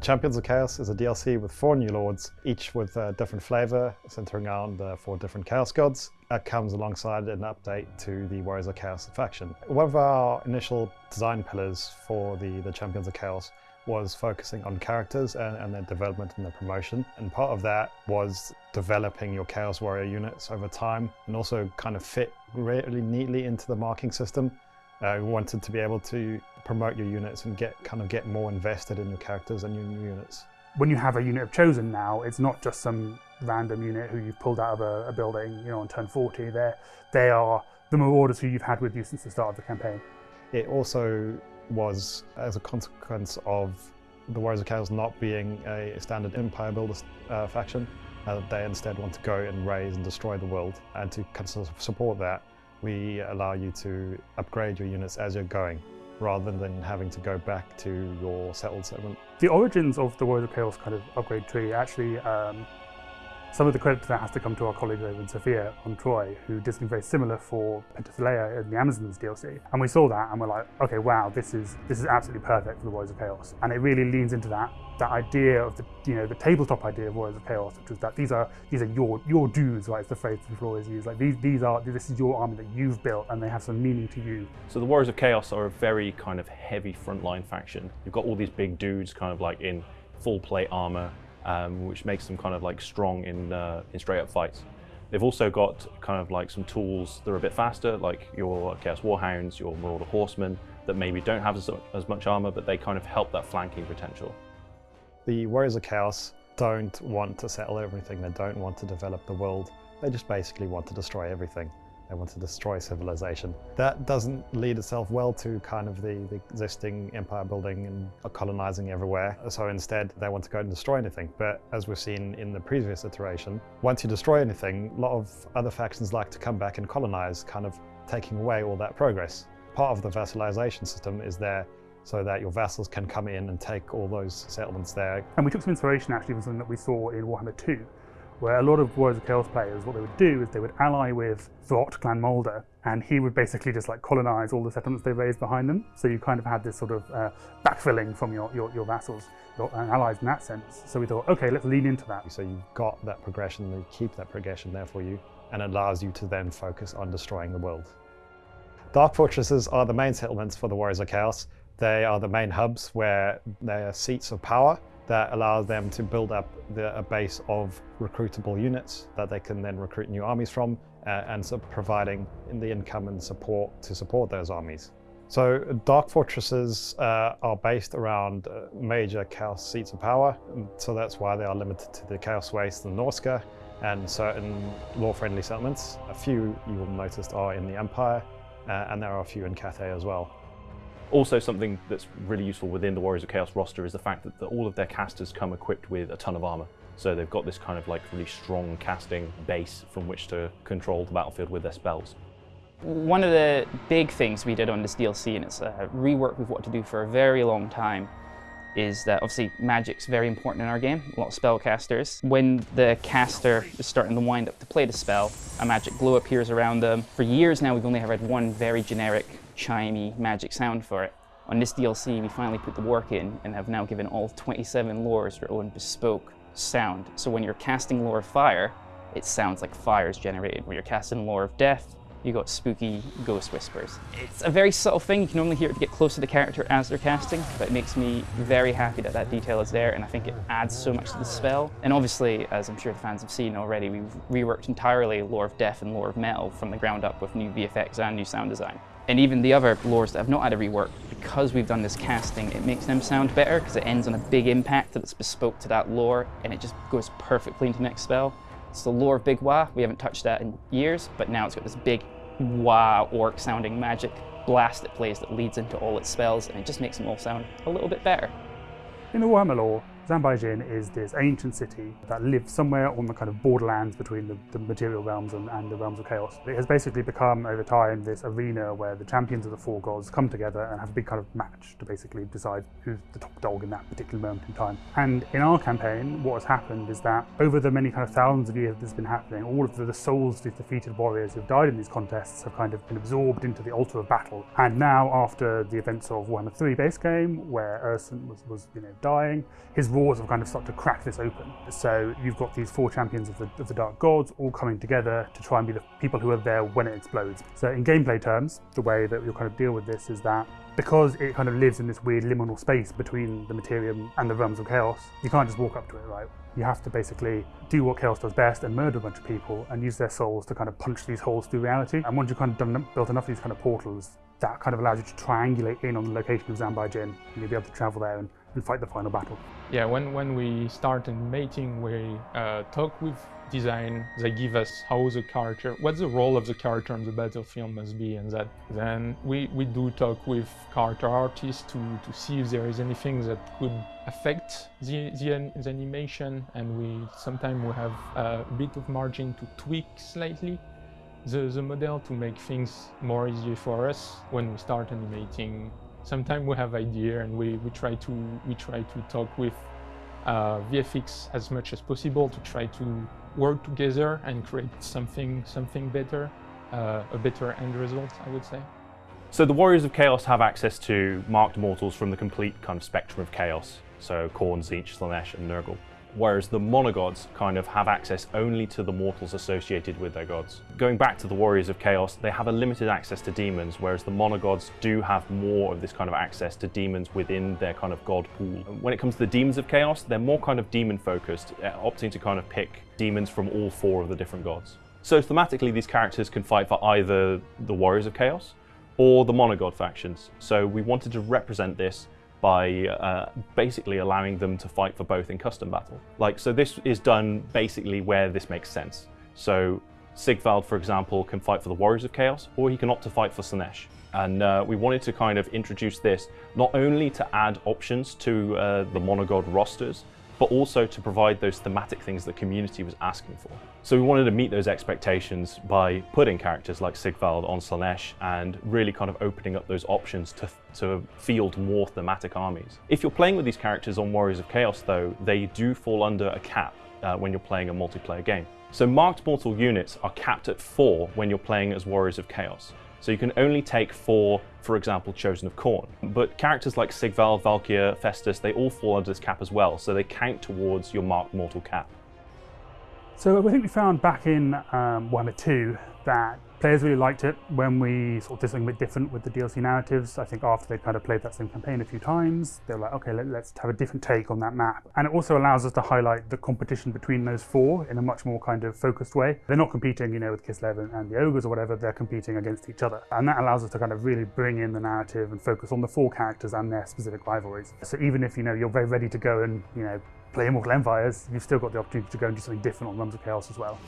Champions of Chaos is a DLC with four new lords, each with a different flavor, centering around the four different Chaos gods. That comes alongside an update to the Warriors of Chaos faction. One of our initial design pillars for the, the Champions of Chaos was focusing on characters and, and, their development and their promotion. And part of that was developing your Chaos Warrior units over time and also kind of fit really neatly into the marking system. Uh, we wanted to be able to promote your units and get kind of get more invested in your characters and your new units. When you have a unit of Chosen now, it's not just some random unit who you've pulled out of a, a building, you know, on turn 40. They're, they are the Marauders who you've had with you since the start of the campaign. It also was as a consequence of the Warriors of Chaos not being a standard Empire Builder uh, faction. Uh, they instead want to go and raise and destroy the world. And to kind of support that, we allow you to upgrade your units as you're going rather than having to go back to your settled settlement. The origins of the World of Chaos kind of upgrade tree actually um, some of the credit to that has to come to our colleagues over in Sofia on Troy, who did something very similar for Penthesilea in the Amazons DLC. And we saw that and we're like, okay, wow, this is this is absolutely perfect for the Warriors of Chaos. And it really leans into that that idea of the you know the tabletop idea of Warriors of Chaos, which was that these are these are your your dudes, right? It's the phrase that people always use. Like these these are this is your army that you've built and they have some meaning to you. So the Warriors of Chaos are a very kind of heavy frontline faction. You've got all these big dudes kind of like in full plate armor um, which makes them kind of like strong in, uh, in straight up fights. They've also got kind of like some tools that are a bit faster, like your Chaos Warhounds, your Marauder Horsemen, that maybe don't have as, as much armor, but they kind of help that flanking potential. The Warriors of Chaos don't want to settle everything, they don't want to develop the world, they just basically want to destroy everything. They want to destroy civilization. That doesn't lead itself well to kind of the, the existing empire building and colonizing everywhere. So instead, they want to go and destroy anything. But as we've seen in the previous iteration, once you destroy anything, a lot of other factions like to come back and colonize, kind of taking away all that progress. Part of the vassalization system is there so that your vassals can come in and take all those settlements there. And we took some inspiration actually from something that we saw in Warhammer 2, where a lot of Warriors of Chaos players, what they would do is they would ally with Throt, Clan Moulder, and he would basically just like colonize all the settlements they raised behind them. So you kind of had this sort of uh, backfilling from your, your, your vassals, your uh, allies in that sense. So we thought, okay, let's lean into that. So you've got that progression, you keep that progression there for you, and it allows you to then focus on destroying the world. Dark Fortresses are the main settlements for the Warriors of Chaos. They are the main hubs where they are seats of power that allows them to build up the, a base of recruitable units that they can then recruit new armies from uh, and so providing the income and support to support those armies. So dark fortresses uh, are based around uh, major chaos seats of power, so that's why they are limited to the Chaos Waste and Norsca and certain lore-friendly settlements. A few you will notice are in the Empire, uh, and there are a few in Cathay as well. Also something that's really useful within the Warriors of Chaos roster is the fact that the, all of their casters come equipped with a ton of armor. So they've got this kind of like really strong casting base from which to control the battlefield with their spells. One of the big things we did on this DLC, and it's a rework we've wanted to do for a very long time, is that obviously magic's very important in our game, a lot of spellcasters. When the caster is starting to wind up to play the spell, a magic glow appears around them. For years now we've only had one very generic chimey magic sound for it. On this DLC, we finally put the work in and have now given all 27 lores their own bespoke sound. So when you're casting Lore of Fire, it sounds like fire is generated. When you're casting Lore of Death, you got spooky ghost whispers. It's a very subtle thing, you can only hear it to get close to the character as they're casting, but it makes me very happy that that detail is there and I think it adds so much to the spell. And obviously, as I'm sure the fans have seen already, we've reworked entirely Lore of Death and Lore of Metal from the ground up with new VFX and new sound design. And even the other lores that have not had a rework, because we've done this casting, it makes them sound better because it ends on a big impact that's bespoke to that lore and it just goes perfectly into the next spell. It's the lore of Big Waaagh. We haven't touched that in years, but now it's got this big Waaagh orc sounding magic blast it plays that leads into all its spells and it just makes them all sound a little bit better. In the Warhammer lore, Zanbaijin is this ancient city that lived somewhere on the kind of borderlands between the, the material realms and, and, the realms of chaos. It has basically become, over time, this arena where the champions of the four gods come together and have a big kind of match to basically decide who's the top dog in that particular moment in time. And in our campaign, what has happened is that over the many kind of thousands of years that this has been happening, all of the, the souls of these defeated warriors who've died in these contests have kind of been absorbed into the altar of battle. And now, after the events of Warhammer 3 base game, where Ursun was, was you know, dying, his wars have kind of started to crack this open. So you've got these four champions of the, of the Dark Gods all coming together to try and be the people who are there when it explodes. So in gameplay terms, the way that you'll kind of deal with this is that because it kind of lives in this weird liminal space between the Materium and the realms of chaos, you can't just walk up to it, right? You have to basically do what chaos does best and murder a bunch of people and use their souls to kind of punch these holes through reality. And once you've kind of done, built enough of these kind of portals, that kind of allows you to triangulate in on the location of Zanbaijin and you'll be able to travel there and, and fight the final battle. Yeah, when, when we start in animating, we uh, talk with design. They give us how the character, what the role of the character on the battlefield must be, and that then we, we do talk with character artists to, to see if there is anything that could affect the, the, the animation, and we sometimes we have a bit of margin to tweak slightly the, the model to make things more easy for us when we start animating. Sometimes we have idea and we, we try to we try to talk with uh, VFX as much as possible to try to work together and create something something better, uh, a better end result, I would say. So the Warriors of Chaos have access to marked mortals from the complete kind of spectrum of chaos. So Khorne, Tzeentch, Slaanesh, and Nurgle whereas the monogods kind of have access only to the mortals associated with their gods. Going back to the Warriors of Chaos, they have a limited access to demons, whereas the monogods do have more of this kind of access to demons within their kind of god pool. When it comes to the Demons of Chaos, they're more kind of demon focused, uh, opting to kind of pick demons from all four of the different gods. So thematically, these characters can fight for either the Warriors of Chaos or the monogod factions. So we wanted to represent this by uh, basically allowing them to fight for both in custom battle. Like, so this is done basically where this makes sense. So Sigvald, for example, can fight for the Warriors of Chaos, or he can opt to fight for Slaanesh. And uh, we wanted to kind of introduce this not only to add options to uh, the monogod rosters, but also to provide those thematic things the community was asking for. So we wanted to meet those expectations by putting characters like Sigvald on Slaanesh and really kind of opening up those options to, to field more thematic armies. If you're playing with these characters on Warriors of Chaos though, they do fall under a cap uh, when you're playing a multiplayer game. So marked mortal units are capped at four when you're playing as Warriors of Chaos. So you can only take four, for example, Chosen of Khorne. But characters like Sigvald, Valkia, Festus, they all fall under this cap as well, so they count towards your marked mortal cap. So I think we found back in um, Warhammer 2 that Players really liked it when we sort of did something a bit different with the DLC narratives. I think after they'd kind of played that same campaign a few times, they were like, okay, let, us have a different take on that map. And it also allows us to highlight the competition between those four in a much more kind of focused way. They're not competing, you know, with Kislev and, and the Ogres or whatever, they're competing against each other. And that allows us to kind of really bring in the narrative and focus on the four characters and their specific rivalries. So even if, you know, you're very ready to go and, you know, play Immortal Empires, you've still got the opportunity to go and do something different on Realms of Chaos as well.